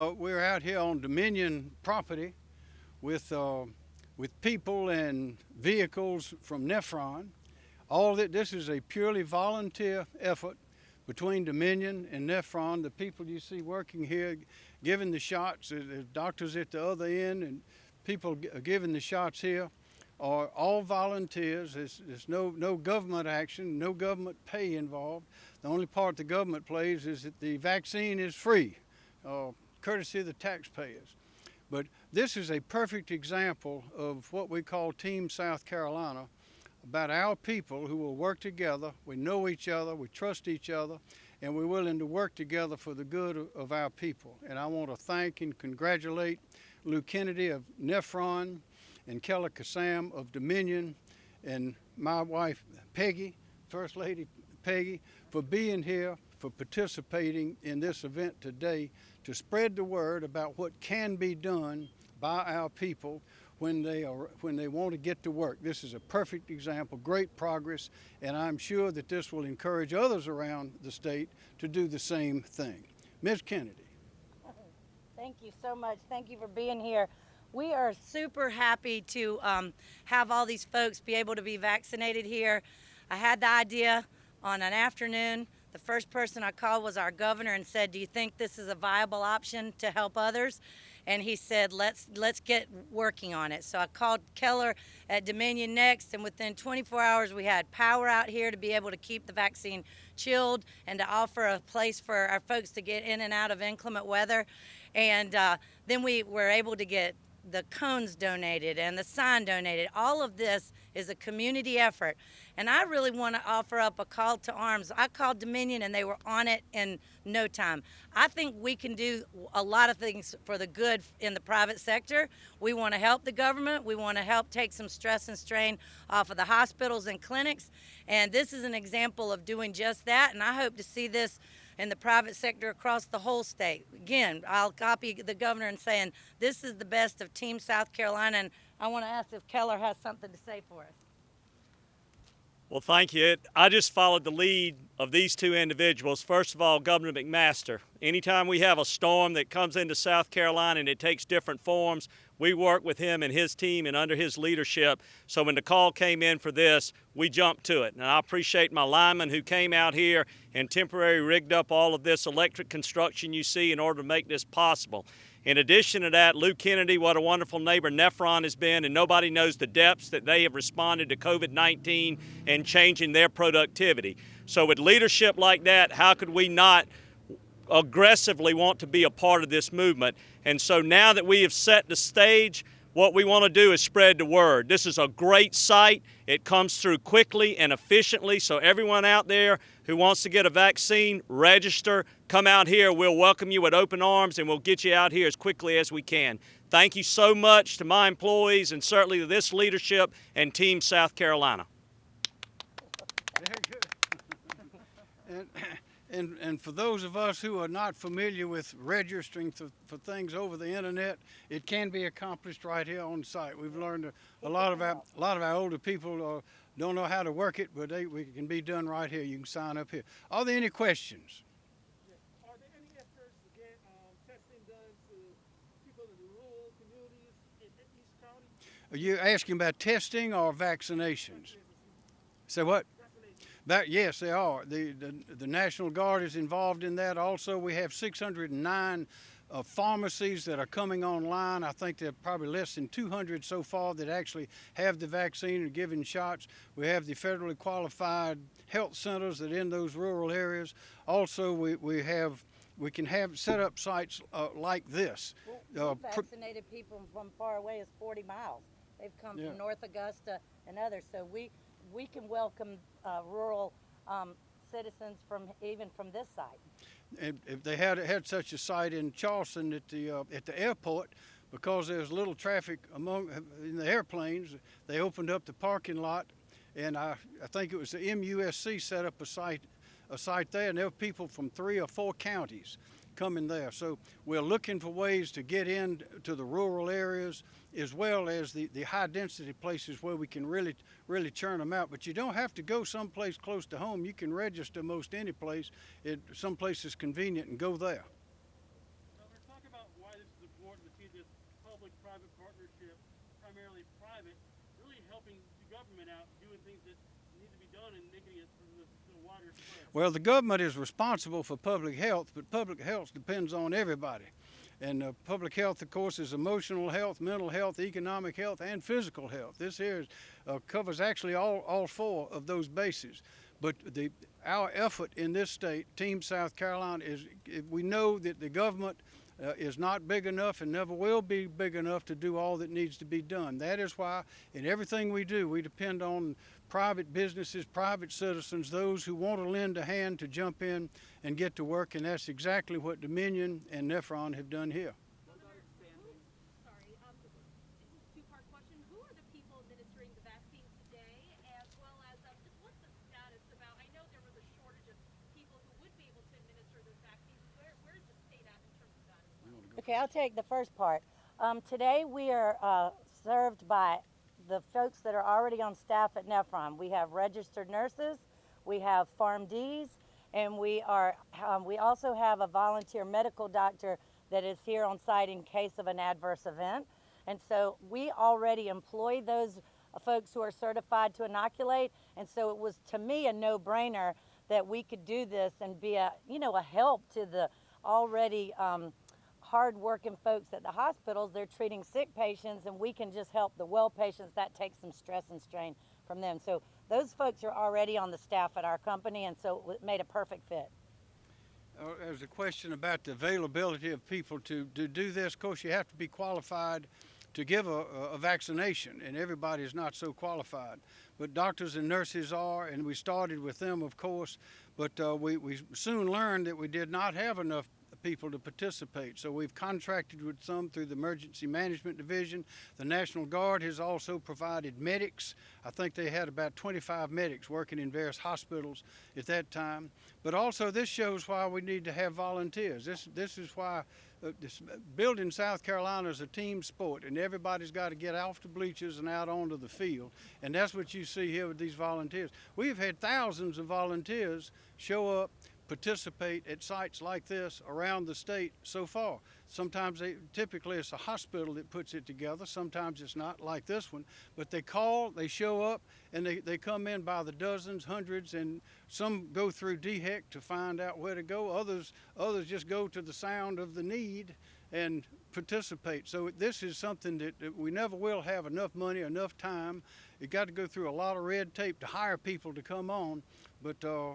Uh, we're out here on Dominion property with, uh, with people and vehicles from Nephron. All that this is a purely volunteer effort between Dominion and Nephron. The people you see working here, giving the shots, the doctors at the other end, and people giving the shots here are all volunteers. There's, there's no, no government action, no government pay involved. The only part the government plays is that the vaccine is free. Uh, courtesy of the taxpayers. But this is a perfect example of what we call Team South Carolina, about our people who will work together. We know each other, we trust each other, and we're willing to work together for the good of our people. And I want to thank and congratulate Lou Kennedy of Nephron and Keller Kissam of Dominion and my wife Peggy, First Lady Peggy, for being here, for participating in this event today to spread the word about what can be done by our people when they are when they want to get to work. This is a perfect example, great progress, and I'm sure that this will encourage others around the state to do the same thing. Ms. Kennedy. Thank you so much. Thank you for being here. We are super happy to um, have all these folks be able to be vaccinated here. I had the idea on an afternoon the first person I called was our governor and said, do you think this is a viable option to help others? And he said, let's, let's get working on it. So I called Keller at Dominion Next, and within 24 hours, we had power out here to be able to keep the vaccine chilled and to offer a place for our folks to get in and out of inclement weather. And uh, then we were able to get the cones donated and the sign donated. All of this is a community effort. And I really want to offer up a call to arms. I called Dominion and they were on it in no time. I think we can do a lot of things for the good in the private sector. We want to help the government. We want to help take some stress and strain off of the hospitals and clinics. And this is an example of doing just that. And I hope to see this in the private sector across the whole state. Again, I'll copy the governor and saying this is the best of Team South Carolina. And I want to ask if Keller has something to say for us. Well, thank you. I just followed the lead of these two individuals. First of all, Governor McMaster. Anytime we have a storm that comes into South Carolina and it takes different forms, we work with him and his team and under his leadership. So when the call came in for this, we jumped to it. And I appreciate my linemen who came out here and temporarily rigged up all of this electric construction you see in order to make this possible. In addition to that, Lou Kennedy, what a wonderful neighbor Nephron has been, and nobody knows the depths that they have responded to COVID 19 and changing their productivity. So, with leadership like that, how could we not aggressively want to be a part of this movement? And so, now that we have set the stage, what we want to do is spread the word. This is a great site. It comes through quickly and efficiently. So, everyone out there who wants to get a vaccine, register, come out here. We'll welcome you with open arms and we'll get you out here as quickly as we can. Thank you so much to my employees and certainly to this leadership and Team South Carolina. Very good. And, and, and for those of us who are not familiar with registering to, for things over the internet, it can be accomplished right here on site. We've learned a, a lot of our, a lot of our older people uh, don't know how to work it, but they, we can be done right here. You can sign up here. Are there any questions? Are there any efforts to testing done to people in rural communities in East County? Are you asking about testing or vaccinations? Say what? That, yes, they are. The, the, the, National Guard is involved in that. Also, we have 609 uh, pharmacies that are coming online. I think there are probably less than 200 so far that actually have the vaccine and giving shots. We have the federally qualified health centers that in those rural areas. Also, we, we have we can have set up sites uh, like this. Well, uh, vaccinated people from far away is 40 miles. They've come yeah. from North Augusta and others. So we we can welcome uh, rural um, citizens from even from this site. if they had had such a site in Charleston at the uh, at the airport, because there's little traffic among in the airplanes, they opened up the parking lot, and I I think it was the MUSC set up a site a site there, and there were people from three or four counties coming there. So we're looking for ways to get into the rural areas as well as the, the high density places where we can really, really churn them out. But you don't have to go someplace close to home. You can register most any place. It, someplace is convenient and go there. talk about wanting to see this public-private partnership, primarily private, really helping the government out, doing things that Well, the government is responsible for public health, but public health depends on everybody. And uh, public health, of course, is emotional health, mental health, economic health, and physical health. This here is, uh, covers actually all, all four of those bases. But the, our effort in this state, Team South Carolina, is we know that the government uh, is not big enough and never will be big enough to do all that needs to be done. That is why in everything we do, we depend on private businesses, private citizens, those who want to lend a hand to jump in and get to work, and that's exactly what Dominion and Nephron have done here. Sorry, um, this is a two-part question. Who are the people administering the vaccine today, as well as um, just what's the status about? I know there was a shortage of people who would be able to administer those vaccines. Where, where's the state at in terms of that? As well? Okay, I'll take the first part. Um, today we are uh, served by the folks that are already on staff at Nephron. We have registered nurses, we have PharmDs, and we are um, we also have a volunteer medical doctor that is here on site in case of an adverse event. And so we already employ those folks who are certified to inoculate. And so it was to me a no-brainer that we could do this and be a you know a help to the already um, hard-working folks at the hospitals. They're treating sick patients, and we can just help the well patients. That takes some stress and strain from them. So those folks are already on the staff at our company, and so it made a perfect fit. Uh, there's a question about the availability of people to, to do this. Of course, you have to be qualified to give a, a vaccination, and everybody is not so qualified. But doctors and nurses are, and we started with them, of course. But uh, we, we soon learned that we did not have enough people to participate. So we've contracted with some through the Emergency Management Division. The National Guard has also provided medics. I think they had about 25 medics working in various hospitals at that time. But also this shows why we need to have volunteers. This, this is why uh, this, building South Carolina is a team sport, and everybody's got to get off the bleachers and out onto the field. And that's what you see here with these volunteers. We've had thousands of volunteers show up participate at sites like this around the state so far. Sometimes they, typically it's a hospital that puts it together. Sometimes it's not like this one, but they call, they show up, and they, they come in by the dozens, hundreds, and some go through DHEC to find out where to go. Others, others just go to the sound of the need and participate. So this is something that, that we never will have enough money, enough time. You got to go through a lot of red tape to hire people to come on, but uh,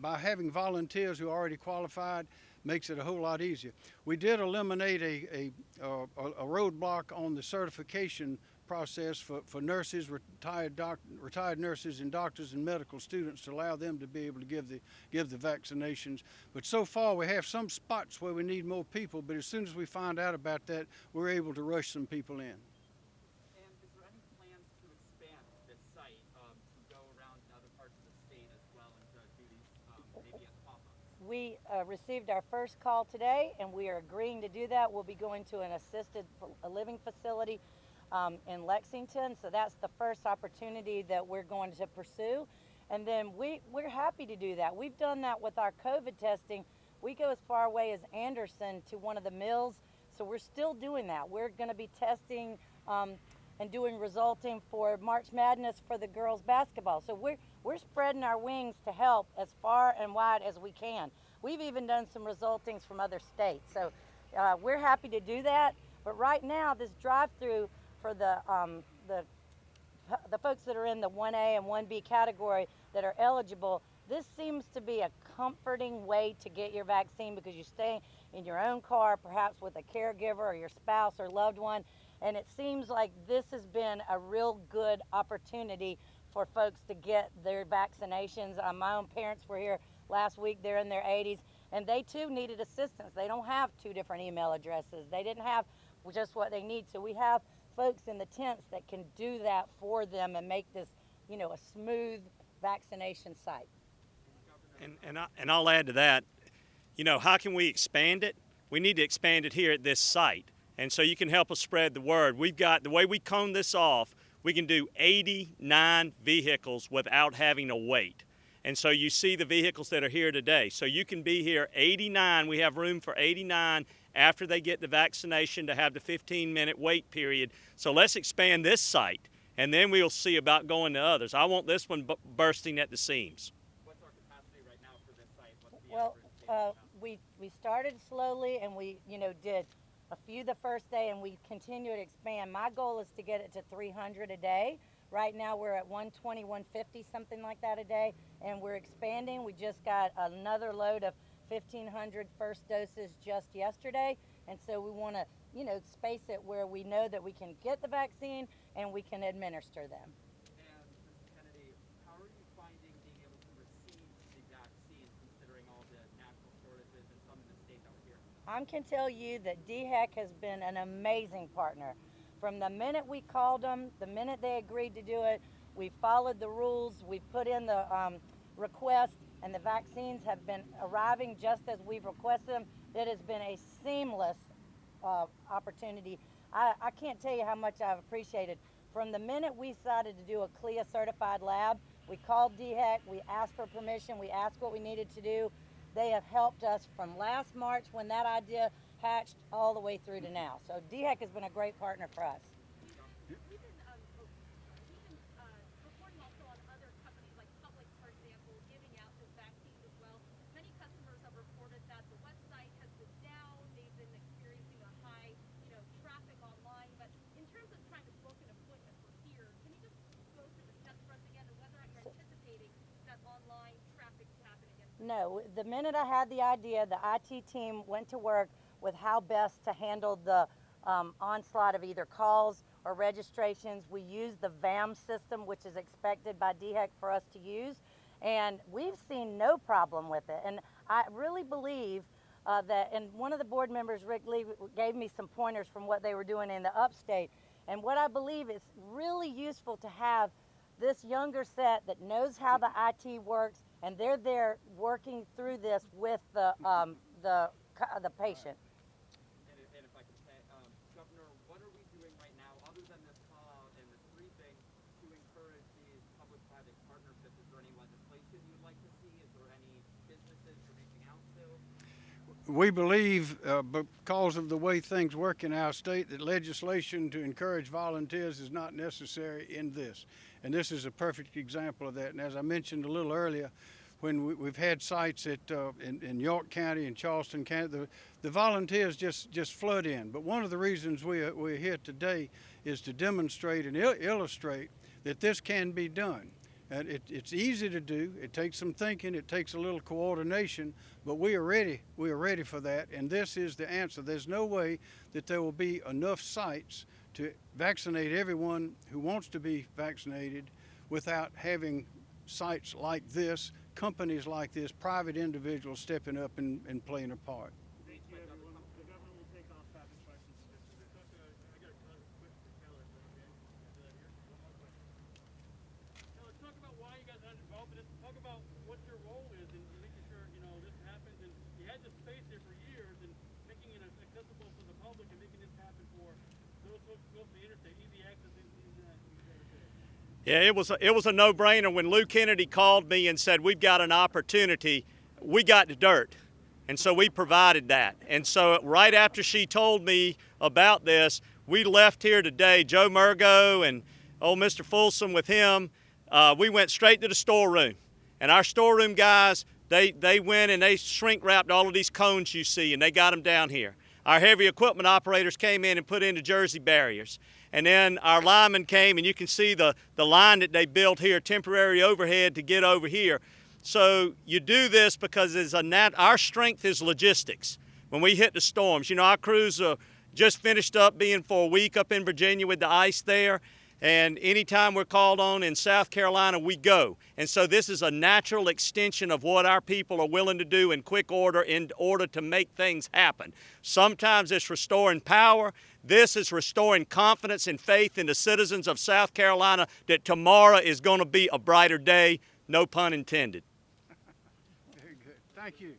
by having volunteers who are already qualified makes it a whole lot easier. We did eliminate a, a, uh, a roadblock on the certification process for, for nurses, retired, doc, retired nurses and doctors and medical students to allow them to be able to give the, give the vaccinations. But so far we have some spots where we need more people, but as soon as we find out about that, we're able to rush some people in. And is there any plans to expand this site um, to go around in other parts of the state as well and to do these um, maybe as pop-ups? We uh, received our first call today, and we are agreeing to do that. We'll be going to an assisted living facility um, in Lexington, so that's the first opportunity that we're going to pursue. And then we, we're happy to do that. We've done that with our COVID testing. We go as far away as Anderson to one of the mills, so we're still doing that. We're going to be testing um, and doing resulting for March Madness for the girls basketball. So we're we're spreading our wings to help as far and wide as we can. We've even done some resultings from other states. So uh, we're happy to do that. But right now, this drive-through for the um, the the folks that are in the 1A and 1B category that are eligible, this seems to be a comforting way to get your vaccine because you stay in your own car, perhaps with a caregiver or your spouse or loved one. And it seems like this has been a real good opportunity for folks to get their vaccinations. Uh, my own parents were here last week, they're in their 80s, and they too needed assistance. They don't have two different email addresses, they didn't have just what they need. So we have folks in the tents that can do that for them and make this, you know, a smooth vaccination site. And, and, I, and I'll add to that, you know, how can we expand it? We need to expand it here at this site. And so you can help us spread the word. We've got, the way we cone this off, we can do 89 vehicles without having to wait. And so you see the vehicles that are here today. So you can be here 89, we have room for 89 after they get the vaccination to have the 15 minute wait period. So let's expand this site and then we'll see about going to others. I want this one bu- bursting at the seams. What's our capacity right now for this site? What's the Well, uh, we, we started slowly and we, you know, did a few the first day and we continue to expand. My goal is to get it to 300 a day. Right now we're at 120, 150, something like that a day, and we're expanding. We just got another load of 1,500 first doses just yesterday, and so we want to, you know, space it where we know that we can get the vaccine and we can administer them. And Mr. Kennedy, how are you finding being able to receive the vaccines considering all the national shortages and some in the state that we're here? I can tell you that DHEC has been an amazing partner. From the minute we called them, the minute they agreed to do it, we followed the rules, we put in the um, request, and the vaccines have been arriving just as we've requested them. It has been a seamless uh, opportunity. I, I can't tell you how much I've appreciated. From the minute we decided to do a CLIA certified lab, we called DHEC, we asked for permission, we asked what we needed to do. They have helped us from last March when that idea hatched all the way through to now. So DHEC has been a great partner for us. We've been, um, oh, sorry, we've been, uh, reporting also on other companies like Publix, for example, giving out the vaccines as well. Many customers have reported that the website has been down, they've been experiencing a high, you know, traffic online. But in terms of trying to book an appointment for here, can you just go through the steps for us again and whether or not you're anticipating that online traffic to happen again? No, the minute I had the idea, the IT team went to work with how best to handle the um, onslaught of either calls or registrations. We used the VAM system, which is expected by DHEC for us to use, and we've seen no problem with it. And I really believe uh, that, and one of the board members, Rick Lee, gave me some pointers from what they were doing in the upstate. And what I believe is really useful to have this younger set that knows how the IT works, and they're there working through this with the um, the the patient. And if, and if I could say, um, Governor, what are we doing right now, other than this call and this briefing, to encourage these public-private partnerships? Is there any legislation you'd like to see? Is there any businesses you're reaching out to? We believe, uh, because of the way things work in our state, that legislation to encourage volunteers is not necessary in this. And this is a perfect example of that. And as I mentioned a little earlier, when we, we've had sites at, uh, in, in York County and Charleston County, the, the volunteers just, just flood in. But one of the reasons we are, we're here today is to demonstrate and il- illustrate that this can be done. And it, it's easy to do. It takes some thinking. It takes a little coordination, but we are ready. We are ready for that. And this is the answer. There's no way that there will be enough sites to vaccinate everyone who wants to be vaccinated without having sites like this, companies like this, private individuals stepping up and, and playing a part. Thank you, everyone. The governor will take off rapid questions in just a minute. Talk to- I got a question for Keller, is that okay? Can I do that here? One more question. Keller, talk about why you guys got involved in this. Talk about what your role is in making sure, you know, this happens. And you had this space here for years and making it accessible to the public and making this happen for Yeah, it was a, it was a no-brainer when Lou Kennedy called me and said we've got an opportunity. We got the dirt, and so we provided that. And so right after she told me about this, we left here today. Joe Murgo and old Mr. Folsom with him. Uh, we went straight to the storeroom, and our storeroom guys they they went and they shrink wrapped all of these cones you see, and they got them down here. Our heavy equipment operators came in and put in the Jersey barriers. And then our linemen came, and you can see the, the line that they built here, temporary overhead to get over here. So you do this because it's a nat- our strength is logistics. When we hit the storms, you know, our crews are just finished up being for a week up in Virginia with the ice there. And anytime we're called on in South Carolina, we go. And so this is a natural extension of what our people are willing to do in quick order in order to make things happen. Sometimes it's restoring power. This is restoring confidence and faith in the citizens of South Carolina that tomorrow is going to be a brighter day. No pun intended. Very good. Thank you.